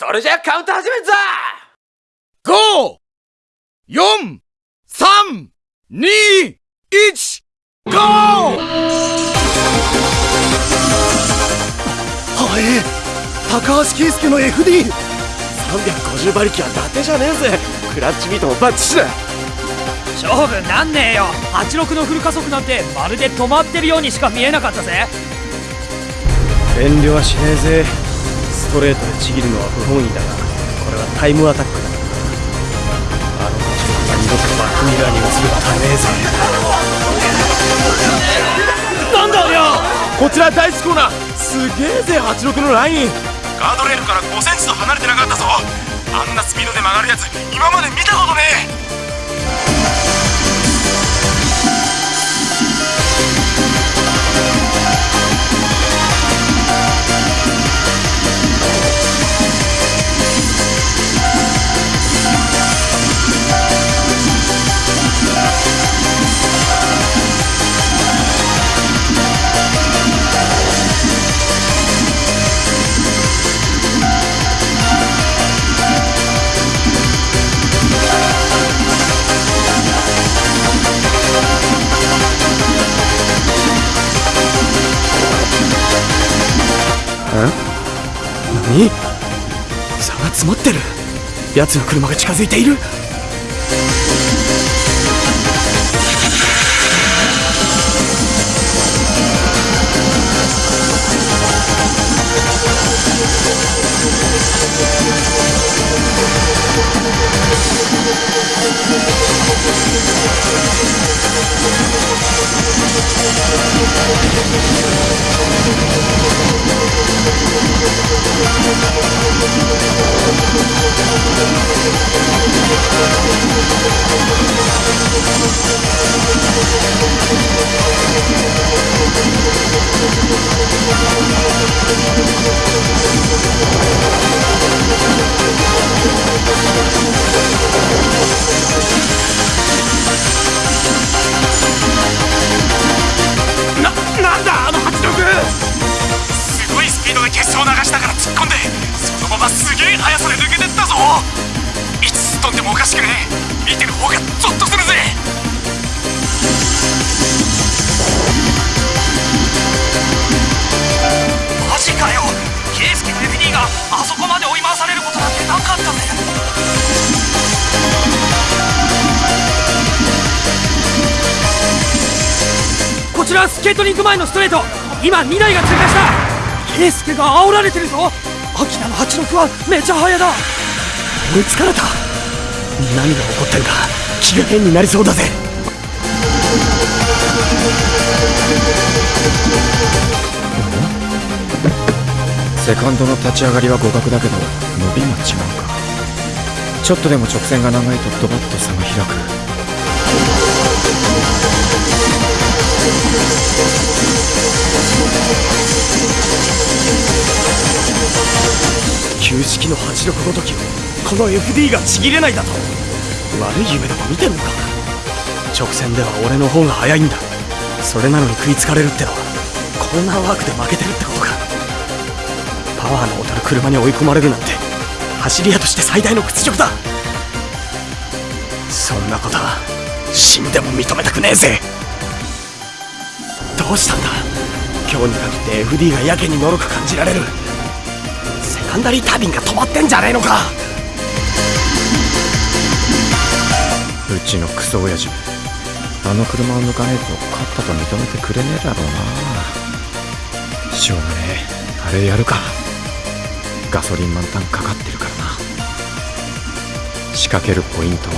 それじゃカウント始めるぞ !5!4!3!2!1! ゴーはえ高橋圭介の FD350 馬力は伊達じゃねえぜクラッチビートもバッチシだ勝負なんねえよ86のフル加速なんてまるで止まってるようにしか見えなかったぜ遠慮はしねえぜストレートでちぎるのは不本意だがこれはタイムアタックだ。あの86が二度とバックミラーに映るためえぜなんだよこちら第1コーナーすげえぜ86のライン。ガードレールから5センチと離れてなかったぞ。あんなスピードで曲がるやつ今まで見たことねえ。詰まってる。奴の車が近づいている。流したから突っ込んでそのまますげえ速さで飛んでもおかしくねえ。見てる方がゾッとするぜ。マジかよ。ケイスケの FD があそこまで追い回されることなんてなかったぜ。こちらスケートリンク前のストレート。今2台が通過した。ケイスケが煽られてるぞ。アキラの86はめちゃ速だ。追いつかれた。何が起こってるか気が変になりそうだぜ。セカンドの立ち上がりは互角だけど伸びが違うか。ちょっとでも直線が長いとドバッと差が開く。旧式の86ごとき。をこの FD がちぎれないだと。悪い夢でも見てんのか。直線では俺の方が速いんだ。それなのに食いつかれるってのはコーナーワークで負けてるってことか。パワーの劣る車に追い込まれるなんて走り屋として最大の屈辱だ。そんなことは死んでも認めたくねえぜ。どうしたんだ。今日に限って FD がやけにのろく感じられる。セカンダリータービンが止まってんじゃねえのか。うちのクソ親父あの車を抜かねえと勝ったと認めてくれねえだろうな。しょうがねえ。あれやるか。ガソリン満タンかかってるからな。仕掛けるポイントは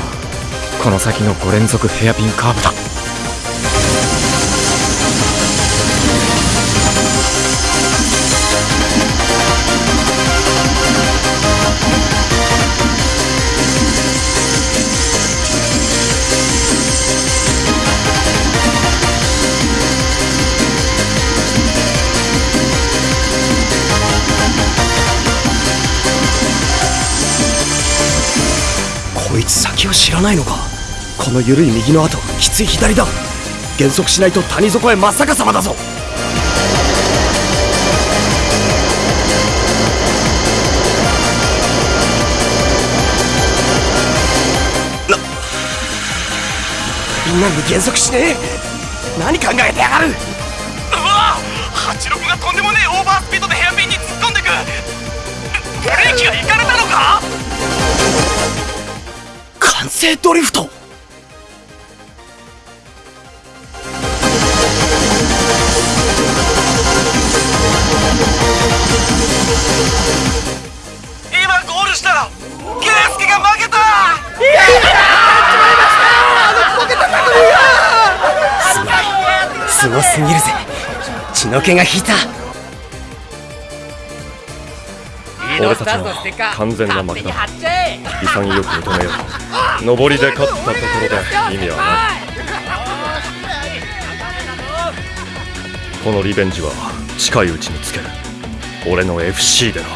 この先の5連続ヘアピンカーブだ。いつ先を知らないのか？この緩い右の後きつい左だ。減速しないと谷底へ真っ逆さまだぞ。みんなに減速しねえ？何考えてやがる？うわ86がとんでもねえオーバースピードでヘアピンに突っ込んでく。ブレーキがいかれたのか？完成ドリフト。今ゴールしたケイスケが負けた。すごすぎるぜ。血の気が引いた俺たちの完全な負けだ。潔く認めよう上りで勝ったところで意味はない。このリベンジは近いうちにつける。俺の FC でな